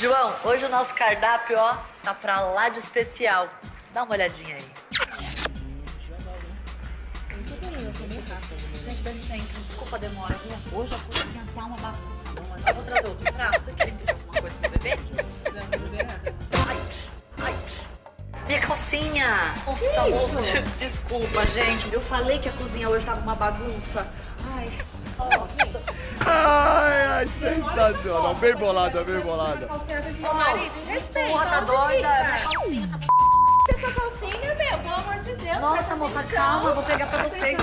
João, hoje o nosso cardápio, ó, tá pra lá de especial. Dá uma olhadinha aí. Gente, dá licença, desculpa a demora, viu? Hoje a cozinha tá uma bagunça. Eu vou trazer outro prato. Vocês querem pedir alguma coisa pro bebê? Ai, ai. Minha calcinha! Nossa, moça, desculpa, gente. Eu falei que a cozinha hoje tava uma bagunça. Ai, nossa. Ai, ai, sensacional. Bem bolada, bem bolada. Ô, marido, respeita. Porra, tá doida? Calcinha tá... Essa calcinha, meu, pelo amor de Deus. Nossa, moça, calma, eu vou pegar pra vocês.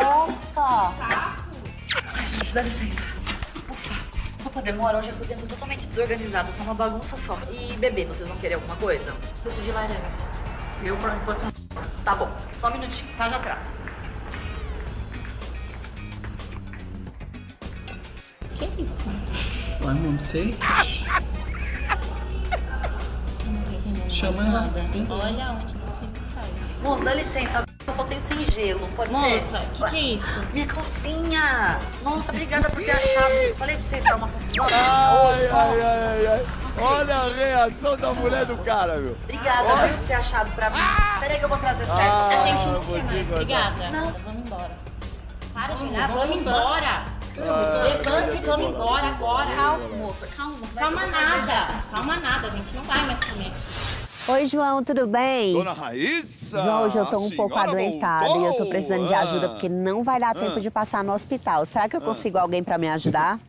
Nossa! Dá licença. Ufa, desculpa a demora, hoje a cozinha tá totalmente desorganizada, tá uma bagunça só. E bebê, vocês vão querer alguma coisa? Suco de laranja. Eu, por enquanto, Tá bom, só um minutinho, tá? Já trago. Que isso? Ué, não sei. Não. Chama ela. Olha onde você faz. Moça, dá licença, eu só tenho sem gelo, pode Moça, ser? o que, que é isso? Minha calcinha! Nossa, obrigada por ter achado. Falei pra vocês dar uma Nossa, Ai, ai, ai, ai, ai. Olha a reação da mulher do cara, meu. Obrigada por ter achado pra mim. Peraí que eu vou trazer certo. Ah, A gente não vou quer mais. Obrigada. Não. Vamos embora. Para de olhar, vamos vamos almoçar. embora. Ah, Levanta e vamos embora agora. Calma, moça, calma. Vai Calma nada. Calma nada, gente. Não vai mais comer. Oi, João, tudo bem? Dona Raíssa! João, hoje eu tô um a pouco adoentada e eu tô precisando de voltou. ajuda Ah. porque não vai dar tempo de passar no hospital. Será que eu consigo alguém pra me ajudar?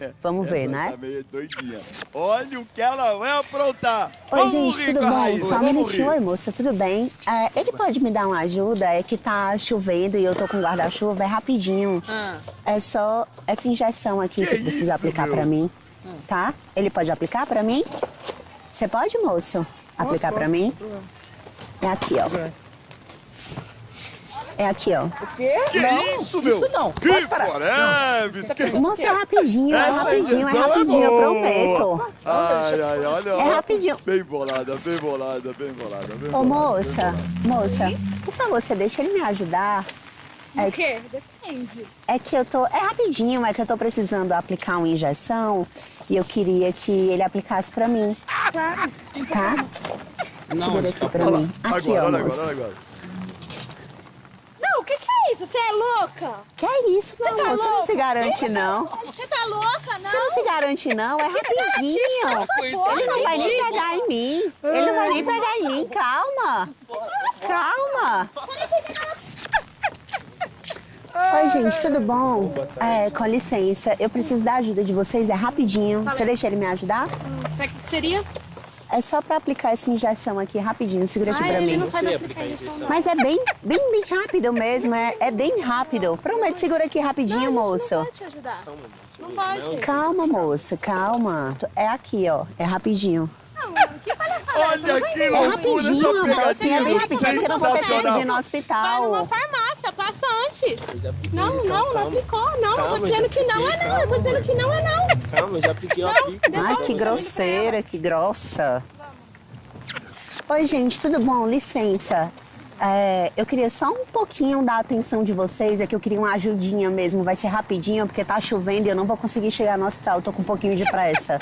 Vamos ver, essa né? Tá meio doidinha. Olha o que ela vai aprontar. Oi, Vamos gente, rir tudo bom? Raíssa, Só um minutinho. rir. Oi, moça, tudo bem? É, ele pode me dar uma ajuda? É que tá chovendo e eu tô com guarda-chuva, é rapidinho. É só essa injeção aqui que, Que precisa isso, aplicar meu? pra mim, tá? Ele pode aplicar pra mim? Você pode, moço? Aplicar pra mim? É aqui, ó. É aqui, ó. Que isso, meu? isso não. Que foreves. Que... Moça, é rapidinho, é rapidinho, é rapidinho, boa. prometo. Ai, ai, olha. É rapidinho. Bem bolada, bem bolada, bem bolada. Bem Ô, bolada, moça, moça, por favor, você deixa ele me ajudar? O quê? Depende. É que eu tô. É rapidinho, é que eu tô precisando aplicar uma injeção e eu queria que ele aplicasse pra mim. Claro. Tá? Segura aqui pra Olha lá. mim. Aqui, agora, ó, olha agora, olha agora. Não, o que, que é isso? Você é louca? Que é isso, meu tá amor? Você não se garante, não. Você tá louca, não? Você não se garante, não. É rapidinho. Ele não vai nem pegar em mim. Ele não vai nem pegar em mim. Calma. Calma. Oi, gente, tudo bom? É, com licença, eu preciso da ajuda de vocês, é rapidinho. Você deixa ele me ajudar? Que que seria? É só pra aplicar essa injeção aqui, rapidinho. Segura aqui Ai, pra ele mim. não sabe aplicar. Mas é bem, bem, bem rápido mesmo, é, é bem rápido. Prometo, segura aqui rapidinho, moço. Não pode te ajudar. Não pode. Calma, moça, calma. É aqui, ó, é rapidinho. Que palhaçada é essa? Olha que É loucura rapidinho, essa é pegadinha. eu de ir no Vai numa hospital. farmácia, passa antes. Não, não, não calma. aplicou. Não, eu Calma, tô dizendo já que não é não. Eu tô dizendo que não é não. Calma, eu já eu Não, aplico. devolve. Ai, que grosseira, que grossa. Oi, gente, tudo bom? Licença. É, eu queria só um pouquinho da atenção de vocês, é que eu queria uma ajudinha mesmo, vai ser rapidinho, porque tá chovendo e eu não vou conseguir chegar no hospital, eu tô com um pouquinho de pressa.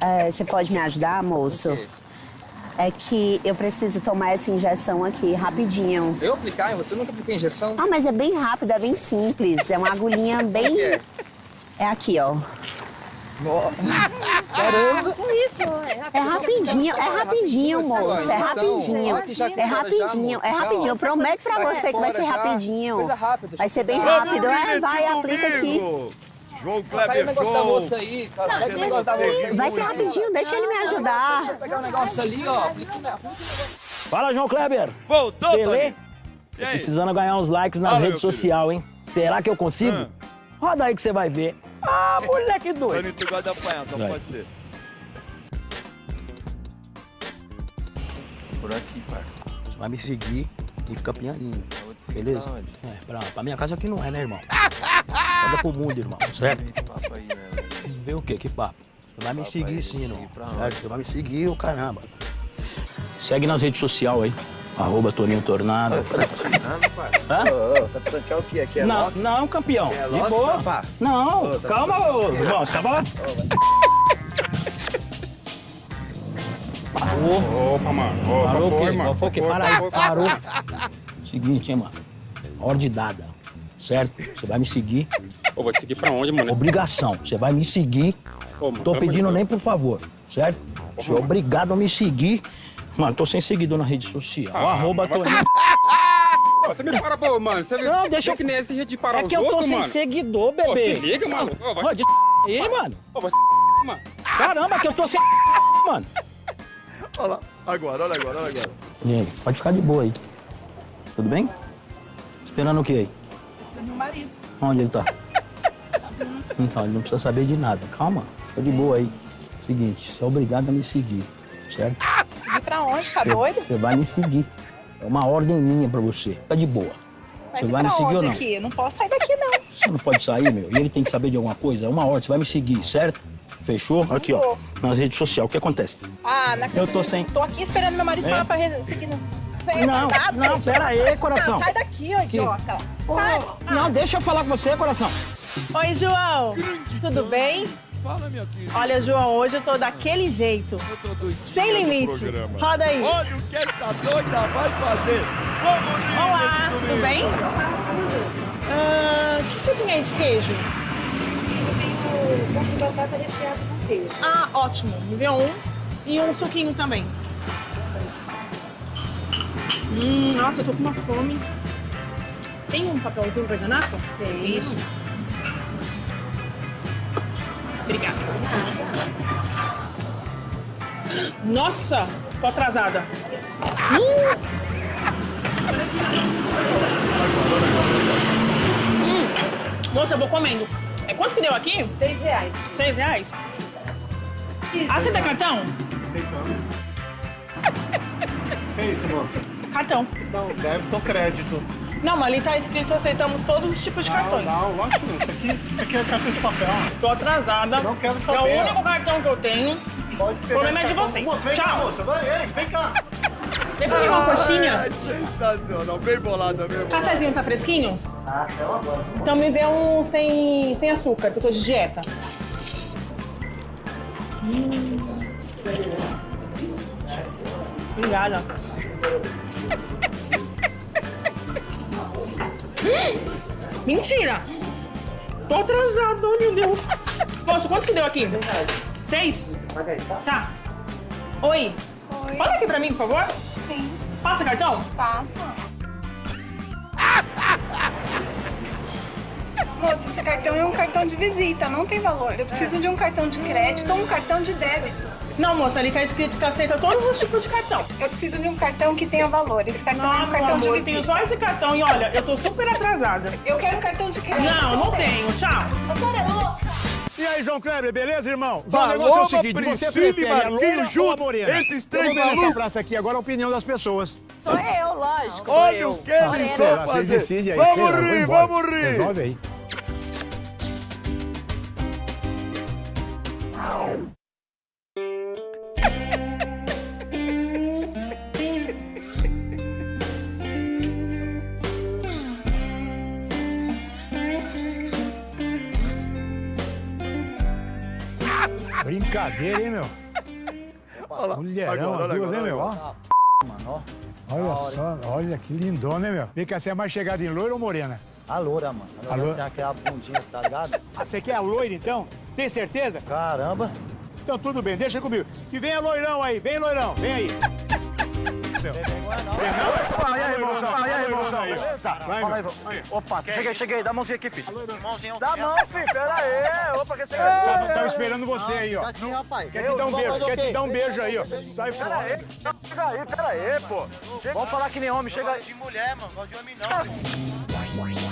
É, você pode me ajudar, moço? É que eu preciso tomar essa injeção aqui, rapidinho. Eu aplicar? Você nunca apliquei injeção? Ah, mas é bem rápido, é bem simples, é uma agulhinha bem... é? É aqui, ó. Caramba! Com isso, é É rapidinho, é rapidinho, moça, é rapidinho. É rapidinho, é ó. rapidinho. Eu prometo pra você que vai ser rapidinho. Coisa rápida, Vai ser bem rápido. É, vai, aplica aqui. João Kleber negócio da moça Show. aí, cara. O não negócio da moça. Vai ser rapidinho, deixa ele me Deixa eu ajudar. pegar o negócio ali, ó. Fala, João Kleber. Voltou. E aí? Precisando ganhar uns likes nas Fala, redes meu sociais, hein? Será que eu consigo? Ah. Roda aí que você vai ver. Ah, moleque doido. Tony, tu gosta de apanhar, só Vai. pode ser. Por aqui, parça. Você vai me seguir e fica pianinho. Beleza? pra onde? É, pra, pra minha casa aqui não é, né, irmão? Roda pro mundo, irmão. Certo? Esse papo aí, né? velho? Vê o quê? Que papo? Você vai me Papo seguir aí, sim, irmão. Certo? Você vai me seguir, o caramba. Segue nas redes sociais aí. Arroba Toninho Tornado. Nada, parça. Hã? Ô, ô, tá que é o quê? Aqui é Não, lock? não, campeão. É De lock, boa. rapá? Não, Ô, tá calma, ô, irmão. Você tava lá. Parou. Opa, mano. Opa, Parou o foi, quê? mano. O quê? Foi, foi. parou. Seguinte, hein, mano. Ordem dada, certo? Você vai me seguir. Ô, vou te seguir pra onde, mano? Obrigação. Você vai me seguir. Ô, mano, Tô pedindo nem por favor, certo? Você é mano. obrigado a me seguir. Mano, tô sem seguidor na rede social. Ah, arroba vai Toninho. Ô, você me para, pô, mano. Você Não, deixa eu- que nem esse jeito de parar É os que eu tô outros, sem mano. seguidor, bebê. se liga, mano. Ô, vai aí, mano. Ô, vai mano. Caramba, que eu tô sem mano. Olha lá. Agora, olha agora, olha agora. E aí, pode ficar de boa aí. Tudo bem? Esperando o quê aí? Esperando meu marido. Onde ele tá? Então, ele não precisa saber de nada. Calma, fica de boa aí. Seguinte, você é obrigado a me seguir, certo? Seguir pra onde? Tá doido? Você vai me seguir. É uma ordem minha pra você. Fica de boa. Mas Você vai me seguir ou não? aqui? Eu não posso sair daqui, não. Você não pode sair, meu. E ele tem que saber de alguma coisa. É uma ordem, você vai me seguir, certo? Fechou? Aqui, ó. Nas redes sociais. O que acontece? Ah, na Eu tô sem. Tô aqui esperando meu marido É? falar pra seguir no... É Não, retardado, não, pera aí, coração. Não, sai daqui, ô idiota. Sai. Não, deixa eu falar com você, coração. Oi, João. Tudo bem? Fala, minha querida. Olha, João, hoje eu tô daquele jeito. Eu tô doidinha Sem limite. Roda aí. Olha o que essa doida vai fazer. Vamos rir Olá, tudo bem? Ah, O que você tem aí de queijo? Eu tenho de batata recheada com queijo. Ah, ótimo. Me vê um. E um suquinho também. Hum, nossa, eu tô com uma fome. Tem um papelzinho guardanapo? Tem. Isso. Obrigada. Nossa, tô atrasada. Hum. Hum. Moça, eu vou comendo. É quanto que deu aqui? Seis reais. Seis reais? Ah, você tem cartão? Aceitamos. Que isso, moça? Cartão. Não, débito ou crédito? Não, mas ali tá escrito aceitamos todos os tipos de cartões. Não, lógico que não. Isso aqui, isso aqui é cartão de papel. Tô atrasada. Não quero É saber. o único cartão que eu tenho. Pode O problema é de vocês. Moça, vem cá, Tchau. moça. Vai, ei, vem cá. Vem pra pegar uma coxinha. Ai, sensacional. Bem bolada, bem bolada. Cafezinho tá fresquinho? Ah, Então me vê um sem, sem açúcar, que eu tô de dieta. Hum. Obrigada. Mentira! Tô atrasada, ai, meu Deus. Moço, quanto que deu aqui? Seis? Tá. Oi. Oi. Fala aqui pra mim, por favor. Sim. Passa cartão? Passa. Moça, esse cartão é um cartão de visita, não tem valor. Eu preciso de um cartão de crédito ou um cartão de débito. Não, moça, ali tá escrito que aceita todos os tipos de cartão. Eu preciso de um cartão que tenha valor. Esse cartão é Não, um meu cartão de amor, eu tenho visita. só esse cartão e olha, eu tô super atrasada. Eu quero um cartão de crédito. Não, não tenho. Tchau. A senhora é louca. E aí, João Kleber, beleza, irmão? João, o negócio é o seguinte, você Priscila e prefere Marquinhos? Esses Eu três ver nessa malucos? praça aqui agora a opinião das pessoas. Sou eu, lógico. Olha o que eles vão fazer. decidem aí. Vamos rir, vamos rir. Resolve aí. Brincadeira, hein, meu? Olha lá. Mulherão, Agora, agora, hein, meu? olha Ó. Mano, Olha só, olha que lindona, hein, meu? Vem cá, você é mais chegada em loira ou morena? A loura, mano. A A loura loura. tem aquela bundinha, tá ligado? Ah, você quer a loira, então? Tem certeza? Caramba. Então tudo bem, deixa comigo. E vem a loirão aí, vem loirão, vem aí. Meu. Não. Não? Fala aí, Loirão, irmãozão. Fala aí, aí. Beleza? Vai, Fala aí. Aí. Opa, cheguei, cheguei. Dá a mãozinha aqui, filho. Mãozinho. Dá a mão, filho. Pera aí. Opa, que você... Tava, tava esperando você aí, ó. Tá aqui, rapaz. Quer te dar um beijo, quer te dar um beijo aí, ó. Sai Pera aí. fora. Chega aí, pera aí, pô. Vamos falar que nem homem. Chega aí. de mulher, mano. Gosto de homem não.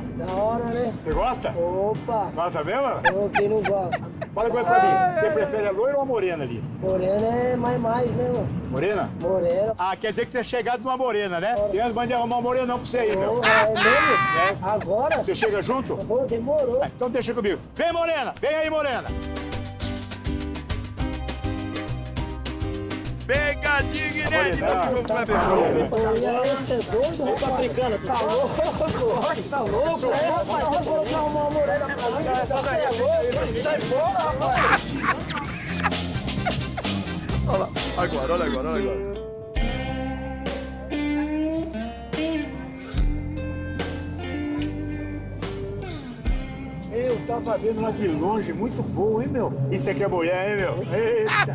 Meu? Da hora, né? Você gosta? Opa! Gosta mesmo? Quem não gosta? Fala coisa pra mim. Você prefere a loira ou a morena ali? Morena é mais mais, né, mano? Morena? Morena. Ah, quer dizer que você é chegado numa morena, né? E antes de arrumar uma morena não pra você aí, meu. É mesmo? É. Agora? Você chega junto? Demorou. Então deixa comigo. Vem, Morena! Vem aí, Morena! Pegadinha inédita do João Kleber Show. E aí, você é doido? Tá brincando? Tá louco? Tá louco? É, rapaz, você falou que arrumou uma morena pra mim. Você é louco? Sai fora, rapaz. Olha lá, agora, olha agora, olha agora. Tava vendo lá de longe, muito boa, hein, meu? Isso aqui é mulher, hein, meu? Eita.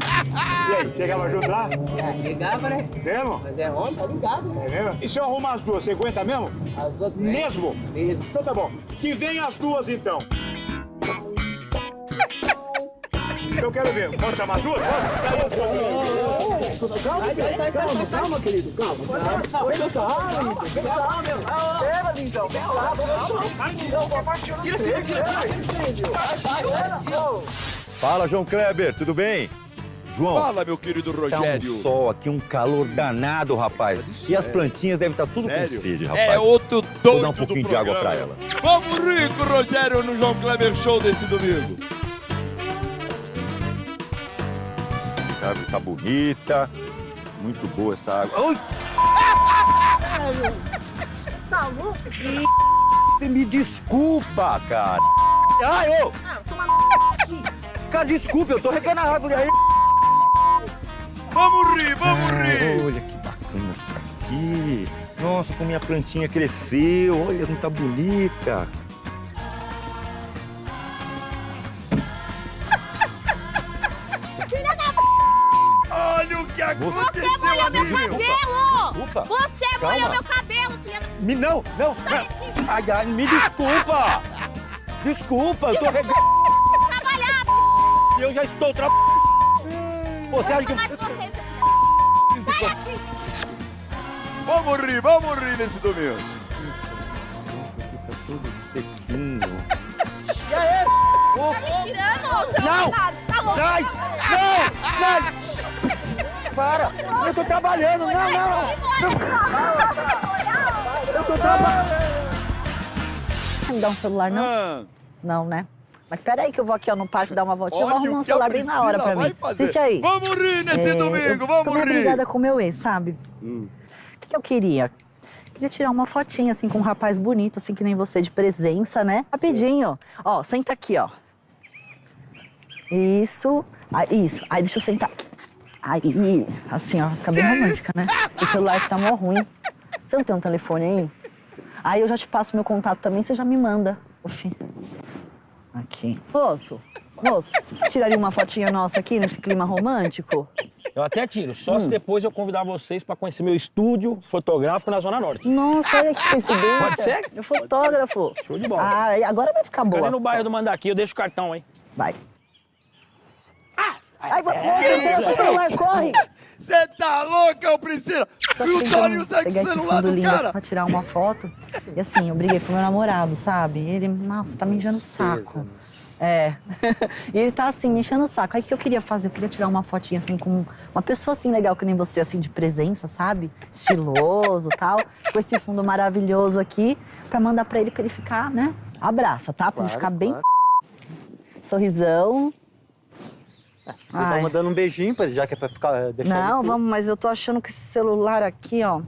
E aí, chegava junto lá? É, ligava, né? Mesmo? Mas é homem, tá ligado. É mesmo? E se eu arrumar as duas, você aguenta mesmo? As duas Mesmo? Mesmo. Então tá bom. Que vem as duas, então. Eu quero ver. Posso chamar duas? Pode? Calma, calma, calma, calma, querido, calma. Calma, Oi, calma, calma, meu. Pera, lindão, vem lá, vamos Não, papai, tira, tira, tira, tira. Fala, João Kleber, tudo bem? João. Fala, meu querido Tá Rogério. um sol aqui, um calor danado, rapaz. E as plantinhas devem estar tudo com Sério? sede, rapaz. É outro doido Vou dar um pouquinho de água pra programa. ela. Vamos rico, Rogério, no João Kleber Show desse domingo. Essa árvore tá bonita. Muito boa essa água. Ui! Tá louco? Você me desculpa, cara. Ai, ô! Cara, desculpa, eu tô regando a árvore aí. Vamos rir, vamos rir. Olha que bacana que tá aqui. Nossa, como minha plantinha cresceu. Olha como tá bonita. Desculpa. Você Calma. molhou meu cabelo, filha da... Me não, não. Ai, ai, me desculpa. Desculpa, eu tô regando. Trabalhar, E eu já estou trabalhando. Você acha que... você. Sai aqui! Vamos rir, vamos rir nesse domingo. Tá tudo sequinho. E aí? Tá me tirando, seu Não! Você tá louco? Sai! Não! Sai! Para! Eu tô trabalhando! Não, não! Eu tô trabalhando. Não dá um celular, não? Ah, Não, né? Mas peraí que eu vou aqui ó, no parque dar uma voltinha. Eu vou olha arrumar um celular bem na hora pra mim. fazer. Assiste aí. Vamos rir nesse É, domingo, eu vamos rir. brigada com o meu ex, sabe? Hum. O que, que eu queria? Queria tirar uma fotinha, assim, com um rapaz bonito, assim, que nem você, de presença, né? Rapidinho. Ó, senta aqui, ó. Isso. Ah, isso. Aí, deixa eu sentar aqui. Aí, assim, ó, fica bem romântica, né? O celular tá mó ruim. Você não tem um telefone aí? Aí eu já te passo meu contato também, você já me manda. Oxi. Aqui. Moço, moço, tiraria uma fotinha nossa aqui nesse clima romântico? Eu até tiro, só se Hum. depois eu convidar vocês pra conhecer meu estúdio fotográfico na Zona Norte. Nossa, olha que coincidência. Pode ser? Meu fotógrafo. Show de bola. Ah, agora vai ficar boa. Ali no bairro do Mandaqui, eu deixo o cartão, hein? Vai. Ai, moço, tem o celular, corre! Você tá louca, ô Priscila? E o tentando Tony usa o celular do cara? Pra tirar uma foto. E assim, eu briguei com meu namorado, sabe? Ele, nossa, tá me enchendo o saco. É. e ele tá assim, me enchendo o saco. Aí o que eu queria fazer? Eu queria tirar uma fotinha assim com uma pessoa assim legal que nem você, assim, de presença, sabe? Estiloso tal. Com esse fundo maravilhoso aqui, pra mandar pra ele pra ele ficar, né? Abraça, tá? Pra ele Claro, ficar bem. claro. Sorrisão. Você tá mandando um beijinho pra ele, já que é pra ficar. eh, deixar Não, ele- vamos, mas eu tô achando que esse celular aqui, ó,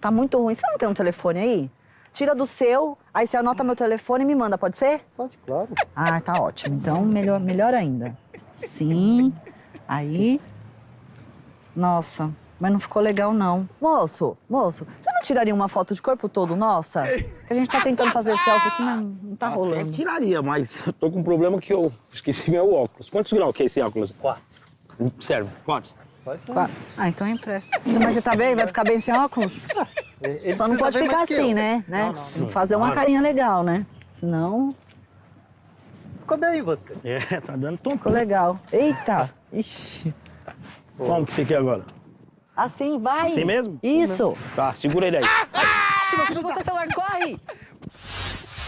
tá muito ruim. Você não tem um telefone aí? Tira do seu, aí você anota meu telefone e me manda, pode ser? Pode, claro. Ah, tá ótimo. Então, melhor, melhor ainda. Sim, aí. Nossa, mas não ficou legal, não. Moço, moço, tiraria uma foto de corpo todo, nossa? A gente tá tentando fazer selfie aqui, mas não tá Até rolando. tiraria, mas eu tô com um problema que eu esqueci meu óculos. Quantos graus que é esse óculos? Quatro. Serve. Quantos? Qua- Ah, então empresta. Mas você tá bem? Vai ficar bem sem óculos? Ele Só não pode ficar assim, né? né? Não, não, que não. fazer uma Claro. carinha legal, né? Senão, Ficou bem você. É, tá dando tom. ficou legal. Eita! Ixi. Como que você quer agora? Assim, vai. Assim mesmo? Isso. Tá, segura ele aí. Ixi, meu filho, você celular, corre!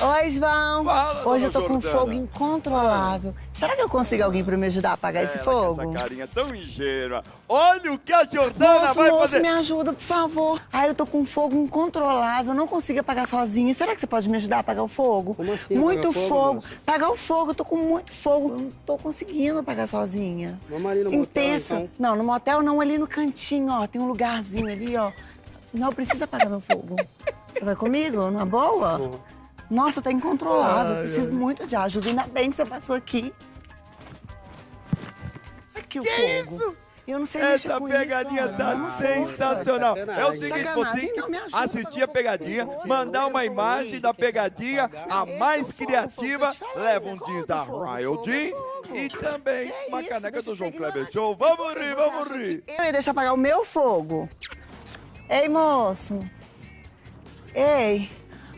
Oi, João. Hoje eu tô com um Jordana. fogo incontrolável. Será que eu consigo alguém pra me ajudar a apagar esse Ela com fogo? Essa carinha tão ingênua. Olha o que a Jordana Moço, vai moço, fazer. me ajuda, por favor. Ai, eu tô com um fogo incontrolável, eu não consigo apagar sozinha. Será que você pode me ajudar a apagar o fogo? assim, muito apagar fogo, fogo. Apagar o fogo, eu tô com muito fogo. Eu não tô conseguindo apagar sozinha. Vamos ali no motel, Intenso. então. Não, no motel não, ali no cantinho, ó. Tem um lugarzinho ali, ó. Não precisa apagar meu fogo. Você vai comigo? Numa boa? Nossa, tá incontrolável. Ai, Preciso ai. muito de ajuda. Ainda bem que você passou aqui. Aqui o fogo. Eu não sei mexer Essa com pegadinha isso, tá sensacional. É o seguinte, você Não, me ajuda, assistir a pegadinha, mandar uma imagem da pegadinha, a mais criativa, leva um jeans da Royal Jeans e também uma caneca do João Kleber Show. Vamos rir, vamos rir. Eu ia deixar apagar o meu fogo. Ei, moço. Ei.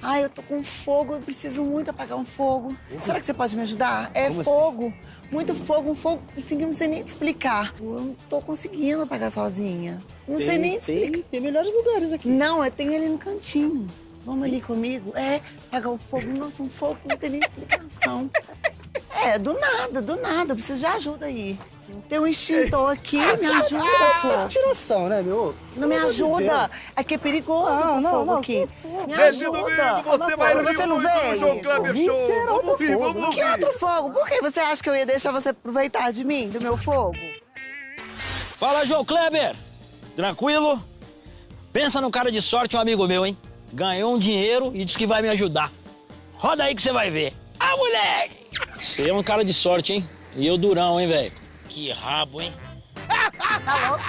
Ai, eu tô com fogo, eu preciso muito apagar um fogo. Será que você pode me ajudar? É Como assim? fogo. Muito fogo, um fogo assim que eu não sei nem te explicar. Eu não tô conseguindo apagar sozinha. Não sei Tem- nem te tem- explicar. Tem melhores lugares aqui. Não, eu tenho ali no cantinho. Vamos ali comigo? É, apagar o fogo. Nossa, um fogo que não tem nem explicação. É, do nada, do nada. Eu preciso de ajuda aí. Tem um extintor aqui, me ajuda, fogo. Tiração, né, meu? Não me ajuda. Deus. É que é perigoso Não, com não, fogo não, aqui. que. Me Nesse ajuda. domingo você vai Mas rir você não muito no veio? João Kleber Show. que Vamos fogo. vamos Que rir. outro fogo? Por que você acha que eu ia deixar você aproveitar de mim, do meu fogo? Fala, João Kleber! Tranquilo? Pensa no cara de sorte, um amigo meu, hein? Ganhou um dinheiro e disse que vai me ajudar. Roda aí que você vai ver. Ah, moleque! Você é um cara de sorte, hein? E eu durão, hein, velho? Que rabo, hein? Tá louco?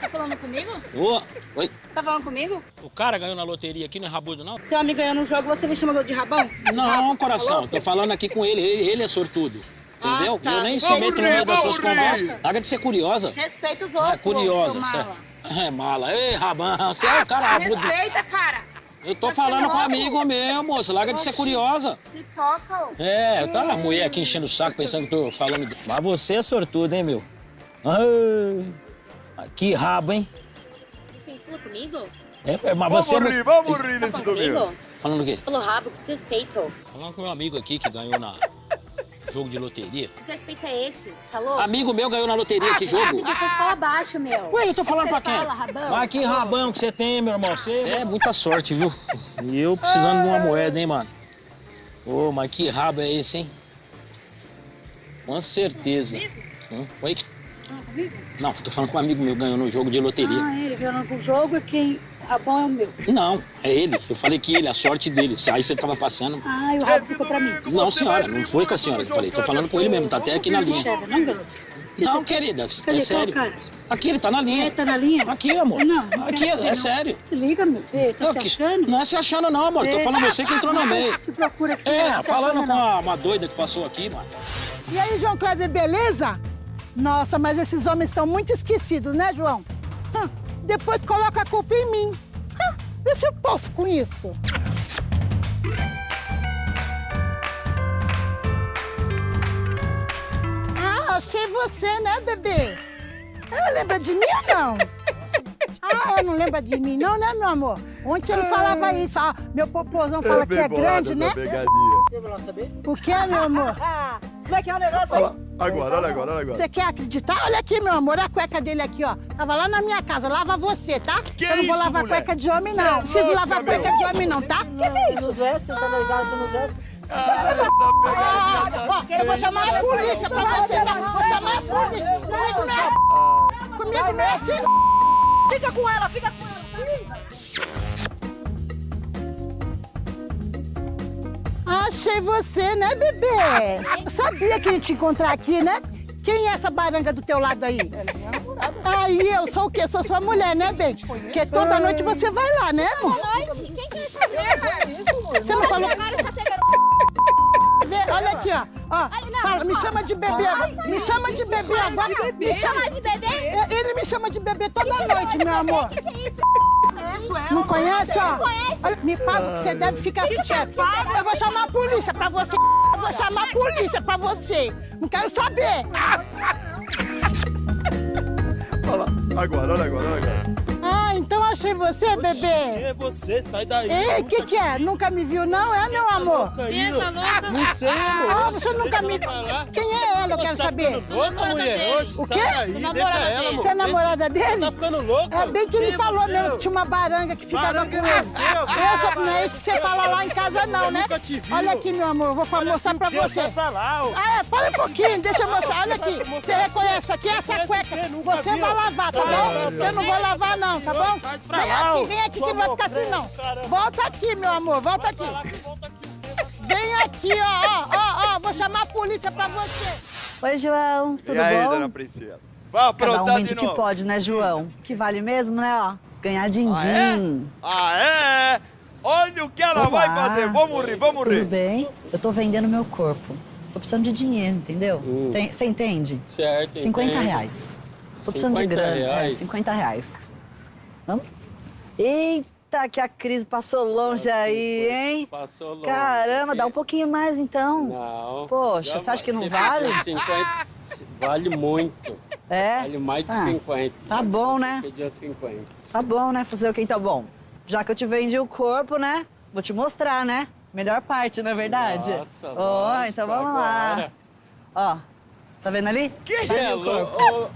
Tá falando comigo? Ô, oi. Tá falando comigo? O cara ganhou na loteria aqui, não é rabudo, não? Seu amigo ganhou no jogo, você me chamou de rabão? Não, rabo? coração, Tá tô falando aqui com ele, ele, ele é sortudo. Entendeu? Ah, tá. Eu nem se meto no meio das suas conversas. Larga de ser curiosa. Respeita os Ah, outros, curiosa, seu certo? mala. É mala. Ei, rabão, você é o cara rabudo. Respeita, cara. Eu tô falando com um amigo meu, moça. Larga de ser curiosa. Se toca. É, tá a mulher aqui enchendo o saco pensando que eu tô falando. de- Mas você é sortudo, hein, meu? Ai, que rabo, hein? Você falou comigo? É, é, mas Vamos você. rir, vamos rir nesse falando domingo. Falando o quê? Você falou rabo, que desrespeito. Falando com meu amigo aqui que ganhou na jogo de loteria. Que desrespeito é esse? Você tá louco? Amigo meu ganhou na loteria, que jogo? Depois fala baixo, meu. Ué, eu tô falando é pra que quem? você Fala, rabão. Mas que rabão que você tem, meu irmão. Você é muita sorte, viu? E eu precisando de uma moeda, hein, mano? Ô, mas que rabo é esse, hein? Com certeza. Hum, Oi? Não, tô falando com um amigo meu ganhou no jogo de loteria. Ah, ele ganhou no jogo e quem rabão é o meu. Não, é ele. Eu falei que ele, a sorte dele. Aí você tava passando. Ah, e o rabo ficou pra mim. Não, senhora, não foi com a senhora que eu falei. Tô falando com ele mesmo, tá até aqui na linha. Não, garoto? Não, querida, é sério. Aqui, ele tá na linha. É, tá na linha? Aqui, amor. Não, não Aqui, é não. sério. Liga, meu. Tá Não, se que- achando? Não é se achando, não, amor. Tô É. falando você que entrou no meio. Se procura aqui. É, tá falando achando, com não. a- uma doida que passou aqui, mano. E aí, João Kleber, beleza? Nossa, mas esses homens estão muito esquecidos, né, João? Hã, depois coloca a culpa em mim. Hã, vê se eu posso com isso. Ah, achei você, né, bebê? Ah, lembra de mim ou não? Ah, não lembra de mim não, né, meu amor? Ontem não falava isso. Ah, meu popozão fala É que é grande, né? pegadinha. Eu vou lá saber. O que, meu amor? Como é que é o negócio lá, agora, olha agora, olha agora. Você quer acreditar? Olha aqui, meu amor, a cueca dele aqui, ó. Tava lá na minha casa, lava você, tá? Que Eu não vou isso, lavar mulher? cueca de homem, Cê é não. Não preciso louca, lavar meu. cueca de homem, não, tá? Que que é isso? Nos vestes, você tá ligado? Ah, ó, eu vou chamar a polícia pra você, tá? Vou chamar a polícia. Comigo não é assim. Comigo não é assim. Fica com ela, fica com ela. Achei você, né, bebê? Eu sabia que ia te encontrar aqui, né? Quem é essa baranga do teu lado aí? Ela é minha namorada. Aí eu sou o quê? Sou sua mulher, né, bem? Porque toda noite você vai lá, né, amor? Boa noite. Quem que é essa mulher? Você não falou... Agora você tá pegando... Olha aqui, ó. ó fala, me chama de bebê agora. Me chama de bebê agora. Me Chama de bebê? É, Ele me chama de bebê toda noite, meu amor. Que que é isso? Não conhece, ó? Não conhece? Me paga que você deve ficar quieto. Eu vou chamar a polícia pra você. Eu vou chamar a polícia pra você. Não quero saber. Olha lá, agora, olha agora, olha agora. Ai, então achei você, bebê. É você, sai daí. Ei, o que que é? Nunca me viu não, é, meu amor? Quem é essa louca? Não sei, amor. Ah, você nunca me... Quem é ela, eu quero Tá saber. louca, mulher? Oxe, O quê? daí, deixa ela. Você é namorada dele? Tá ficando louca? É bem que ele é falou você? mesmo que tinha uma baranga que ficava Baranga com é ele. você, ó. Eu sou- não é isso que você fala lá em casa não, né? Olha aqui, meu amor, eu vou mostrar pra você. Ah, é, para um pouquinho, deixa eu mostrar. Olha aqui, você reconhece aqui essa cueca. Você vai lavar, tá bom? Eu não vou lavar não, tá bom? Vem aqui, vem aqui que não vai ficar assim não. Volta aqui, meu amor, volta aqui. Vem aqui, ó, ó, ó, ó, vou chamar a polícia pra você. Oi, João, tudo E aí, bom? dona Priscila? Vai Cada aprontar um de que novo. pode, né, João? Que vale mesmo, né, ó? Ganhar din-din. Ah, é? Olha o que ela vai Olá. fazer. Vamos rir, vamos Tudo rir. bem? Eu tô vendendo meu corpo. Tô precisando de dinheiro, entendeu? Tem- Você entende? Certo, 50 entendo. reais. Tô precisando de 50 grana. É, reais? 50 reais. Vamos? Eita, que a crise passou longe aí, hein? Passou longe. Caramba, dá um pouquinho mais então. Não. Poxa, você acha que não vale? pediu 50, vale muito. É? Vale mais de Ah, 50. tá bom, né? Pediu 50. Tá bom, né? Fazer o que então? Bom, já que eu te vendi o corpo, né? Vou te mostrar, né? Melhor parte, não é verdade? Nossa, Ó, lógico, então vamos lá. agora. Ó, tá vendo ali? Você é louco?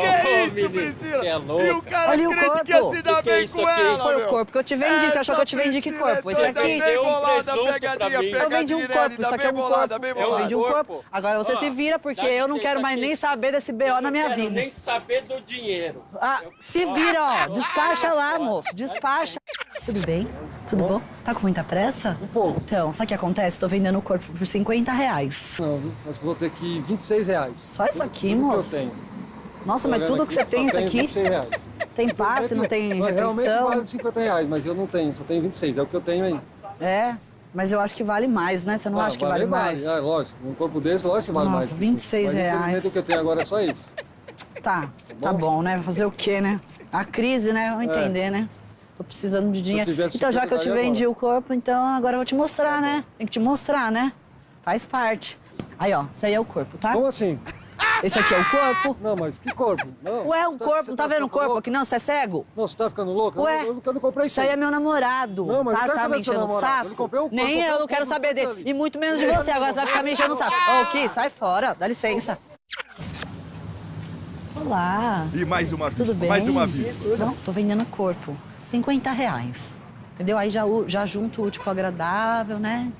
Que é isso, Priscila? Você é louco? E o cara Olha o crente corpo. que ia se dar Que que é bem isso com ela, Foi meu. o corpo que eu te vendi. Você achou que eu te vendi que Priscila, corpo? Esse aqui? Bem Deu um pegadinha. Eu vendi um corpo, isso aqui é bem um bolada, corpo. bem Eu bolada. vendi um corpo. Agora você se vira, porque eu não quero mais nem saber desse BO na minha Eu não quero vida. nem saber do dinheiro. Ah, se vira, ó. Despacha lá, moço. Despacha. Tudo bem? Tudo bom? Tá com muita pressa? Um pouco. Então, sabe o que acontece? Tô vendendo o corpo por 50 reais. Não, mas vou ter aqui 26 reais. Só isso aqui, Tudo que moço? eu tenho. Nossa, mas tudo que aqui, você tem isso aqui? 26 reais. Tem passe, não tem Realmente refeição? vale 50 reais, mas eu não tenho, só tenho 26, é o que eu tenho aí. É, mas eu acho que vale mais, né? Você não Ah, acha que vale mais? É, lógico, um corpo desse, lógico que vale Nossa, mais. 26 mas, reais. o que eu tenho agora é só isso. Tá, tá bom, né? Fazer o quê, né? A crise, né? Vamos É. entender, né? Tô precisando de dinheiro. Então, já que eu te 50 vendi o corpo, então agora eu vou te mostrar, né? Tem que te mostrar, né? Faz parte. Aí, ó, esse aí é o corpo, tá? Como assim? Esse aqui é o corpo. Não, mas que corpo? Não. Ué, um corpo, não tá vendo o corpo aqui não? Você é cego? Não, você tá ficando louco? Ué, eu, eu, eu não comprei Isso aí é meu namorado. Não, mas eu tá, quero tá saber me enchendo o saco? Ele comprou o corpo, Nem eu o não quero saber dele. dele. E muito menos de você. Agora você vai ficar me enchendo o saco. Ô, Ki, sai fora. Dá licença. Olá. E mais uma Tudo bem? mais uma vida. Não, tô vendendo corpo. 50 reais. Entendeu? Aí já, já junto o útil com o agradável, né?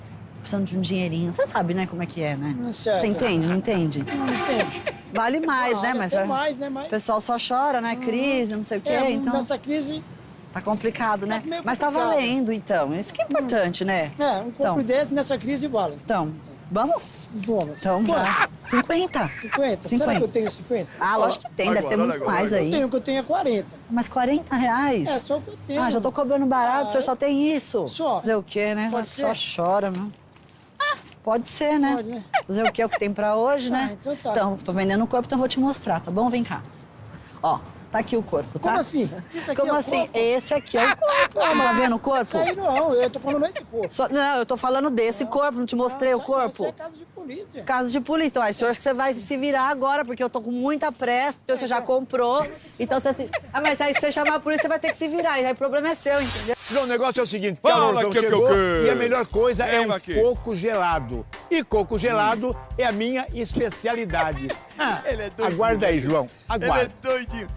Precisando de um dinheirinho. Você sabe, né, como é que é, né? certo. Você entende? Não entende? Não entende. Vale mais, né? Vale Mas é- mais, né? o Mas- pessoal só chora, né? Crise, não sei o quê. É, então nessa crise, tá complicado, né? meio Mas tá valendo, então. Isso que é importante, né? é, um corpo Então. desse nessa crise vale. Então, vamos? Vamos. Então, já. 50. 50? 50. Será que eu tenho 50? Ah, lógico que tem, deve ter agora, muito agora, mais Eu aí. tenho, o que eu tenho é 40. Mas 40 reais? É, só o que eu tenho. Ah, já tô cobrando barato, o senhor só tem isso. Só. Fazer o quê, né? Pode só ser? chora, meu. Ah, pode ser, né? Pode, né? Fazer o quê? É o que tem pra hoje, né? Ah, então tá. Então, tô vendendo o corpo, então eu vou te mostrar, tá bom? Vem cá. Ó, tá aqui o corpo, tá? Como assim? Como é assim? corpo? Esse aqui é o corpo. Tá vendo o corpo? Aí não, eu tô falando aí de corpo. Só- não, eu tô falando desse corpo, não te mostrei o corpo. Isso é caso de polícia. Caso de polícia. Então, aí, senhor, que você vai se virar agora, porque eu tô com muita pressa, então você já comprou. Então você se. Ah, mas aí se você chamar a polícia, você vai ter que se virar. E aí o problema é seu, entendeu? João, o negócio é o seguinte, Fala, que- que- chegou que- e a melhor coisa é Vem um aqui. coco gelado. E coco gelado é a minha especialidade. Ah, Ele é doidinho. aguarda aí, João. Ele Aguarda. é doidinho.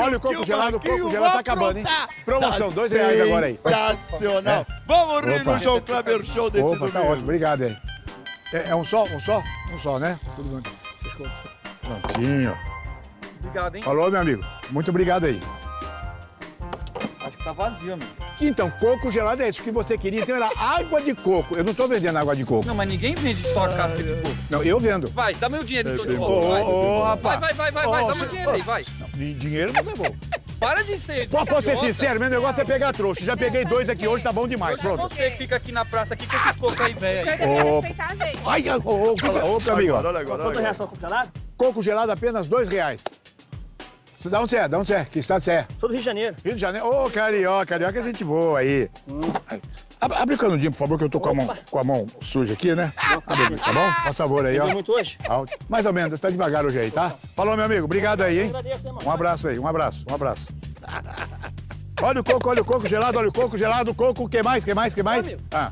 Olha, o coco gelado, o coco gelado tá acabando, hein? Promoção, Tá dois reais agora aí. Sensacional. Vamos rir Opa. no João Kleber Show desse Opa, domingo. tá ótimo, obrigado aí. É, é um só? Um só? Um só, né? Tudo bem. Prontinho. Obrigado, hein? Falou, meu amigo. Muito obrigado aí. Acho que tá vazio, amigo. Então, coco gelado é isso que você queria. Então era água de coco. Eu não tô vendendo água de coco. Não, mas ninguém vende só a casca de coco. Não, eu vendo. Vai, dá meu dinheiro então de Ô, vai. ô, ô, rapaz. Vai, vai, vai, vai, vai, Ô, dá meu dinheiro aí, ô. vai. Dinheiro não levou. Para de ser. Pô, posso ser sincero, meu negócio é pegar trouxa. Já peguei dois aqui hoje, tá bom demais. É Pronto. você que fica aqui na praça aqui com esses cocos aí, velho. Ô, Ai, ai, ô, ô, ô, ô, amigo. ó. Olha agora, olha agora. coco gelado? Coco gelado apenas dois reais. Você dá onde você é? Dá onde você é? Que estado você é? Sou do Rio de Janeiro. Rio de Janeiro. Ô, carioca, carioca é gente boa aí. Abre, abre o canudinho, por favor, que eu tô com a mão, com a mão suja aqui, né? Abre, tá bom? Faz favor aí, ó. Muito hoje? Mais ou menos, tá devagar hoje aí, tá? Falou, meu amigo. Obrigado aí, hein? Um abraço aí, um abraço, um abraço. Olha o coco, olha o coco gelado, olha o coco gelado, coco, o que mais, que mais, que mais? Ah,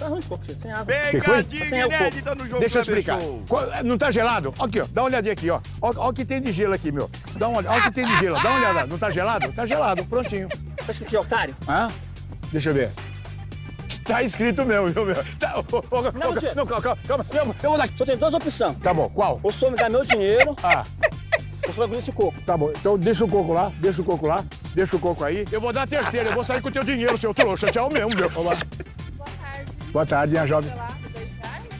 Tá ruim, pô, você tem água. Pegadinha inédita no jogo Deixa eu explicar. Não tá gelado? Aqui, ó. Dá uma olhadinha aqui, ó. Ó o que tem de gelo aqui, meu. Dá uma olhada. Olha o que tem de gelo. Dá uma olhada. Não tá gelado? Tá gelado. Prontinho. Esse aqui, otário. Hã? Deixa eu ver. Tá escrito mesmo, viu, meu? Tá, ô, ô, ô, Não, ô, tio. não, calma, calma, calma. Eu, eu vou dar. Só tem duas opções. Tá bom, qual? Ou o senhor me dá meu dinheiro, Ah, ou o senhor vai engolir esse coco. tá bom. Então deixa o coco lá, deixa o coco lá, deixa o coco aí. Eu vou dar a terceira, eu vou sair com o teu dinheiro, seu trouxa. Tchau mesmo, meu. Boa tarde. Boa tarde, minha jovem.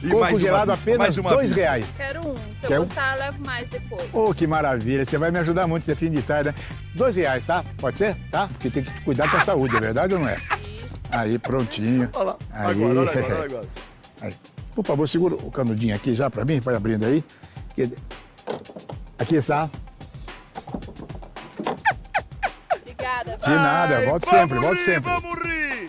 E Coco uma gelado vida, apenas uma dois vida. reais. Quero um. Se Quer eu um? gostar, eu levo mais depois. Oh, que maravilha. Você vai me ajudar muito esse fim de tarde, né? Dois reais, tá? Pode ser? Tá? Porque tem que cuidar com a saúde, é verdade ou não é? Aí, prontinho. Olha lá. Aí. Agora, olha agora, olha agora. Aí. Por favor, segura o canudinho aqui já pra mim, vai abrindo aí. Aqui está. Obrigada. De nada, Ai, volte sempre, volte sempre. Vamos rir.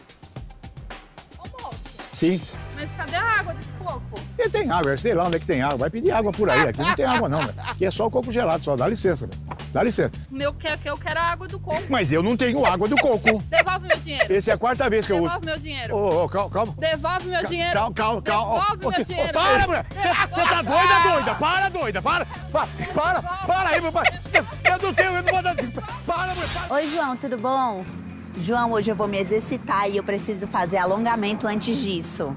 Sim. Mas cadê a água desse coco? E tem água, sei lá onde é que tem água. Vai pedir água por aí. Aqui não tem água, não. velho. Aqui é só o coco gelado, só. Dá licença, velho. Dá licença. O meu que que eu quero a água do coco. Mas eu não tenho água do coco. Devolve meu dinheiro. Essa é a quarta vez que eu uso. Devolve meu dinheiro. Ô, ô, calma, calma. Devolve meu dinheiro. Calma, calma, calma. Devolve Ô, meu dinheiro. Para, mulher. Você tá doida, doida? Para, doida. Para, para, para, para aí, meu pai. Eu não tenho, eu não vou dar... Para, mulher. Oi, João, tudo bom? João, hoje eu vou me exercitar e eu preciso fazer alongamento antes disso.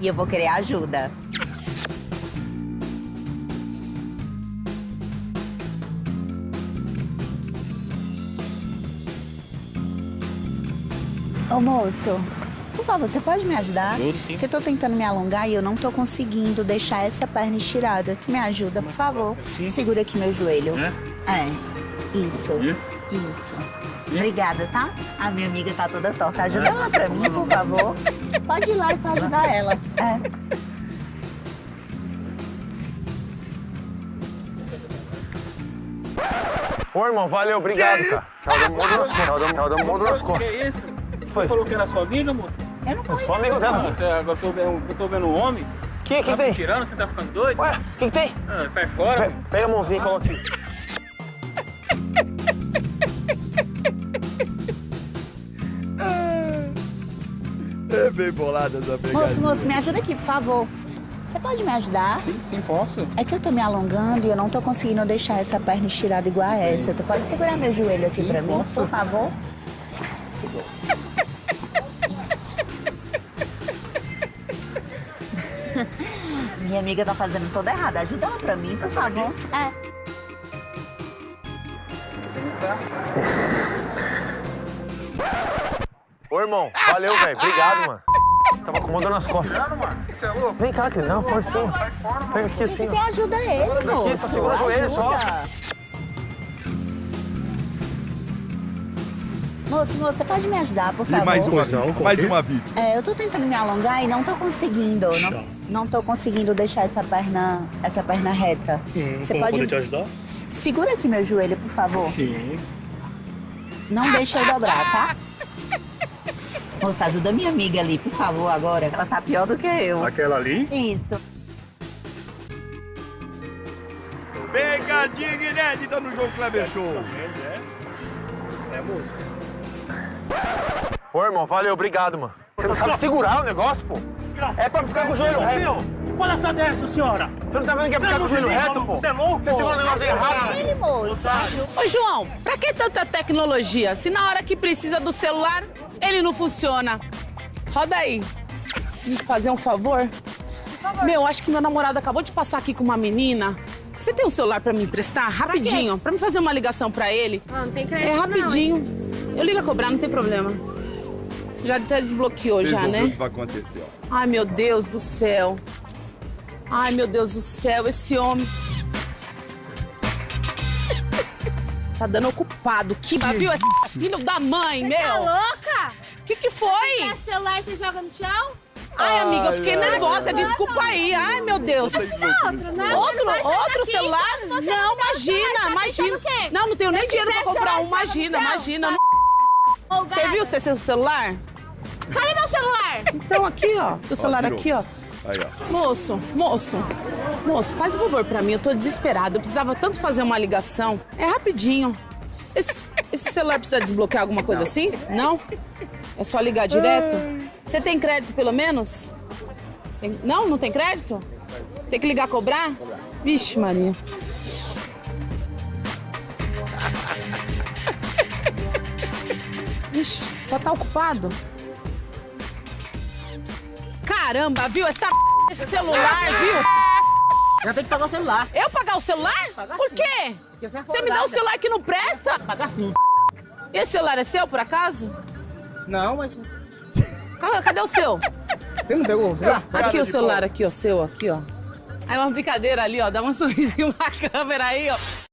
E eu vou querer ajuda. Ô, moço, por favor, você pode me ajudar? Ajudo, sim. Porque eu tô tentando me alongar e eu não tô conseguindo deixar essa perna estirada. Tu me ajuda, por favor? Sim. Segura aqui meu joelho. É? É. Isso. Isso? Isso. Obrigada, tá? A minha amiga tá toda torta. Ajuda ela pra mim, por favor. Pode ir lá e só ajudar ela. É. Ô, irmão, valeu, obrigado, cara. Tchau, dá um mundo nas costas. Tchau, dá um- nas Que costas. isso? Foi. Você falou que era sua amiga, moça? Eu não falei Sou amigo dela. você, agora eu tô vendo, eu tô vendo um homem. Que, que tá tem? me tirando, você tá ficando doido? Ué, o que, que tem? Ah, sai fora. Pe- Pega a mãozinha e coloca aqui. bem bolada essa pegadinha. Moço, moço, me ajuda aqui, por favor. Você pode me ajudar? Sim, sim, posso. É que eu tô me alongando e eu não tô conseguindo deixar essa perna estirada igual a essa. Tu pode segurar meu joelho aqui Sim, pra mim, posso. por favor? Segura. Isso. Minha amiga tá fazendo toda errada. Ajuda ela pra mim, por favor. É. Ô, irmão, valeu, velho. Obrigado, mano. Tava com uma dor nas costas. Você é louco? Vem cá, querido. Não, pode sim. Pega aqui assim, Tem ajuda ele, Aqui, só moço. segura o joelho só. Moço, moço, você pode me ajudar, por E favor? mais uma não, mais uma vítima. É, eu tô tentando me alongar e não tô conseguindo. Não, não tô conseguindo deixar essa perna, essa perna reta. Você pode. te ajudar? Segura aqui meu joelho, por favor. Sim. Não deixa eu dobrar, tá? Moça, ajuda minha amiga ali, por favor, agora. Ela tá pior do que eu. Aquela ali? Isso. Pegadinha inédita no João Kleber Show. É, moça. Ô, irmão, valeu, obrigado, mano. Você não sabe segurar o negócio, pô? É pra ficar com o joelho reto. Qual essa dessa, senhora? Você não tá vendo que é pra ficar com o joelho reto, pô? Você é louco? Você segura o negócio errado. Ele, moço. Ô, João, pra que tanta tecnologia? Se na hora que precisa do celular, ele não funciona. Roda aí. Me fazer um favor? Meu, acho que meu namorado acabou de passar aqui com uma menina. Você tem um celular pra me emprestar? Rapidinho. Pra, me fazer uma ligação pra ele. Não, não tem crédito É não, rapidinho. Eu ligo a cobrar, não tem problema. Você já até desbloqueou Vocês já, vão ver o né? que vai acontecer, ó. Ai, meu Deus do céu. Ai, meu Deus do céu, esse homem. Tá dando ocupado. Que, viu? Esse filho da mãe, Você meu. tá louca? Que que foi? Você o celular e você joga no chão? Ai, amiga, eu fiquei Ai, nervosa. ai. Desculpa aí. Ai, meu Deus. Ver Outro, né? Outro, outro celular? Não, não o imagina, celular, tá imagina. o? Não, não tenho nem dinheiro pra comprar um. Imagina, imagina. Você viu seu seu celular? Cadê meu celular? Então, aqui, ó. Seu celular aqui, ó. Aí, ó. Moço, moço, moço, faz um favor pra mim, eu tô desesperada. Eu precisava tanto fazer uma ligação. É rapidinho. Esse, esse celular precisa desbloquear alguma coisa assim? Não? É só ligar direto? Você tem crédito pelo menos? Tem- Não? Não tem crédito? Tem que ligar cobrar? Vixe, Maria. Ixi, só tá ocupado? Caramba, viu? Essa esse celular, viu? Já tem que pagar o celular. Eu pagar o celular? Por quê? Você me dá um celular que não presta? Pagar sim. Esse celular é seu, por acaso? Não, mas... Ca- Cadê o seu? Você não pegou o celular? Aqui o celular, aqui, ó, seu, aqui, ó. Aí uma brincadeira ali, ó, dá um sorrisinho na câmera aí, ó.